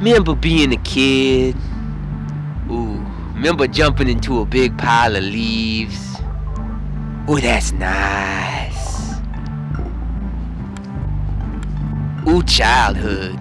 Remember being a kid? Ooh, remember jumping into a big pile of leaves? Ooh, that's nice. Ooh, childhood.